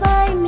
find me.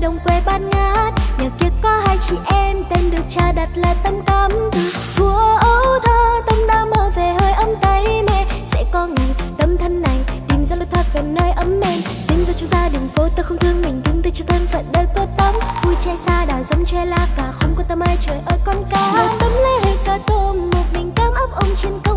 đồng quê bát ngát. Nhà kia có hai chị em, tên được cha đặt là Tâm Cắm thua ấu thơ Tâm đã mơ về hơi ấm tay mẹ. Sẽ có ngày tâm thân này, tìm ra lối thoát về nơi ấm mềm. Xin ra chúng ta đường phố tôi không thương mình, đứng tới cho thân phận đời cô Tâm Vui che xa đảo giống che lá cả không có tâm ơi trời ơi con cá. Một tấm lấy hơi cá tôm, một mình cám ấp ông trên cơm